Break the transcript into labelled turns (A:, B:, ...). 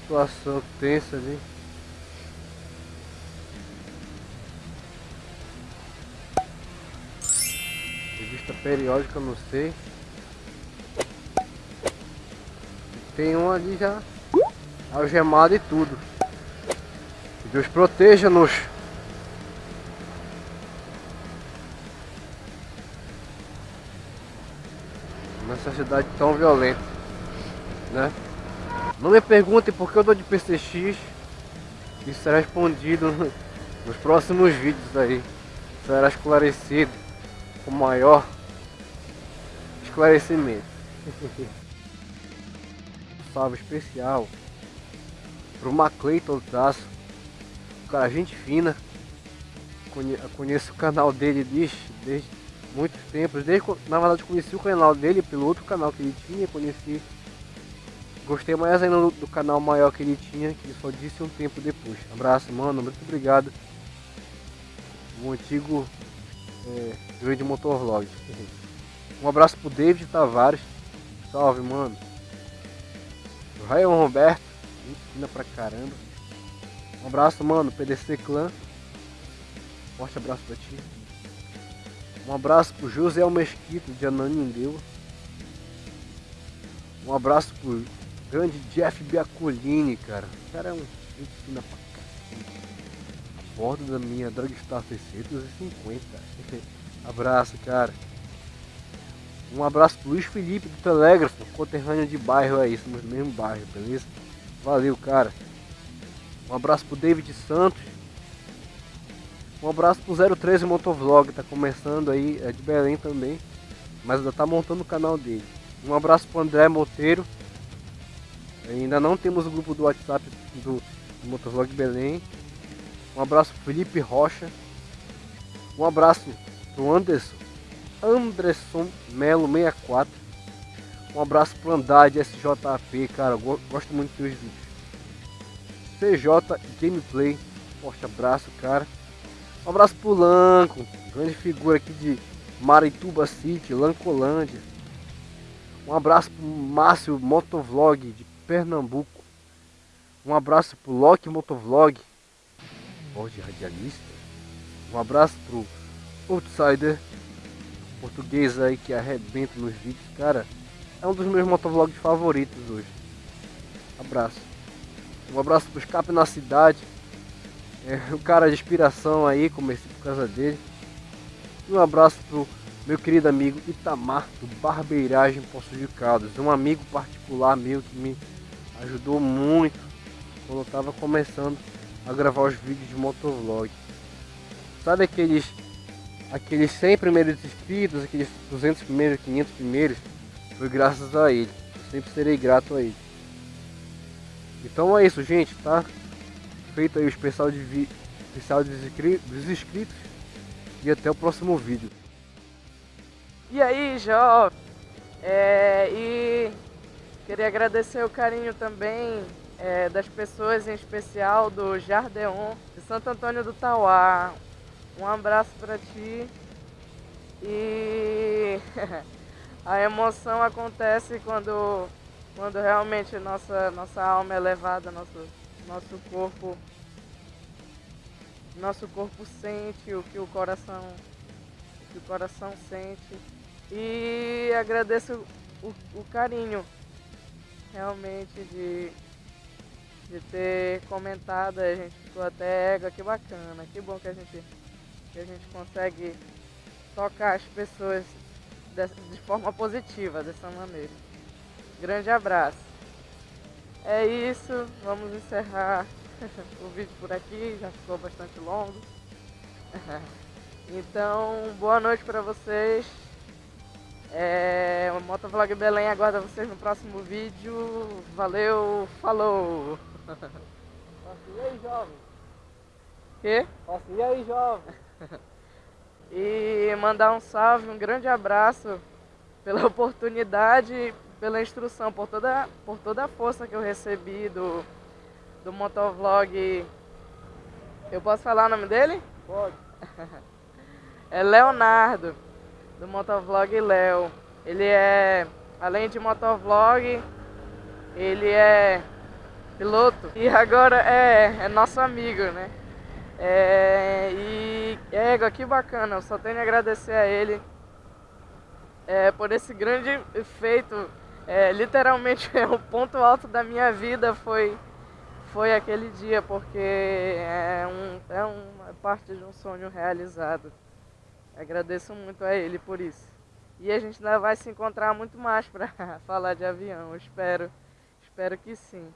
A: situação tensa ali. Revista periódica, não sei. Tem um ali já algemado e tudo. Deus proteja-nos. Nessa cidade tão violenta, né? Não me perguntem por que eu dou de PCX. Isso será respondido nos próximos vídeos aí. Será esclarecido com maior esclarecimento. Salve especial pro Macleiton Traço. Cara, gente fina. Conheço o canal dele desde, desde muitos tempos. Desde, na verdade, conheci o canal dele pelo outro canal que ele tinha. Conheci. Gostei mais ainda do, do canal maior que ele tinha, que ele só disse um tempo depois. Abraço, mano. Muito obrigado. O antigo é, grande motovlog. Um abraço pro David Tavares. Salve, mano. O Ryan Roberto. Gente fina pra caramba. Um abraço, mano, PDC Clã. Forte abraço pra ti. Um abraço pro José Mesquito de Ananindeua. Um abraço pro grande Jeff Biacolini, cara. O cara é um fina pra. A bordo da minha Dragstar 650. abraço, cara. Um abraço pro Luiz Felipe do Telégrafo, conterrâneo de bairro aí, somos do mesmo bairro, beleza? Valeu, cara. Um abraço pro David Santos. Um abraço pro 013 Motovlog, tá começando aí, é de Belém também. Mas ainda tá montando o canal dele. Um abraço pro André Monteiro. Ainda não temos o grupo do WhatsApp do, Motovlog Belém. Um abraço Felipe Rocha. Um abraço pro Anderson. Anderson Melo 64. Um abraço pro Andade SJP, cara. Gosto muito dos vídeos. CJ Gameplay. Forte abraço, cara. Um abraço pro Lanco, grande figura aqui de Marituba City, Lancolândia. Um abraço pro Márcio Motovlog de Pernambuco. Um abraço pro Loki Motovlog, de radialista. Um abraço pro Outsider, português aí que arrebenta nos vídeos, cara. É um dos meus motovlogs favoritos hoje. Abraço. Um abraço pro Escape na Cidade. É, o cara de inspiração aí, comecei por causa dele. E um abraço pro meu querido amigo Itamar, do Barbeiragem Poço de Caldas. Um amigo particular meu que me ajudou muito quando eu tava começando a gravar os vídeos de motovlog. Sabe aqueles aqueles 100 primeiros inscritos, aqueles 200 primeiros, 500 primeiros? Foi graças a ele. Eu sempre serei grato a ele. Então é isso, gente, tá? Feito aí o especial, de vi... especial dos inscritos. E até o próximo vídeo.
B: E aí, jovem? É, e queria agradecer o carinho também é, das pessoas, em especial do Jardeon, de Santo Antônio do Tauá. Um abraço para ti. E a emoção acontece quando quando realmente nossa, nossa alma é levada, nosso, nosso corpo nosso corpo sente o que o coração o que o coração sente e agradeço o, o carinho realmente de, de ter comentado, a gente ficou até ega, que bacana, que bom que a gente, que a gente consegue tocar as pessoas de forma positiva dessa maneira. Grande abraço. É isso, vamos encerrar o vídeo por aqui, já ficou bastante longo. Então, boa noite para vocês. É, o Motovlog Belém aguarda vocês no próximo vídeo. Valeu, falou!
A: E aí, jovem?
B: Quê?
A: E aí, jovem?
B: e mandar um salve, um grande abraço pela oportunidade pela instrução, por toda, por toda a força que eu recebi do, do motovlog. Eu posso falar o nome dele?
A: Pode.
B: é Leonardo, do motovlog Léo. Ele é, além de motovlog, ele é piloto, e agora é, é nosso amigo, né? É, e égua, que bacana, eu só tenho a agradecer a ele é, por esse grande feito. É, literalmente é o ponto alto da minha vida foi, foi aquele dia, porque é, um, é uma parte de um sonho realizado. Agradeço muito a ele por isso. E a gente ainda vai se encontrar muito mais para falar de avião, espero, espero que sim.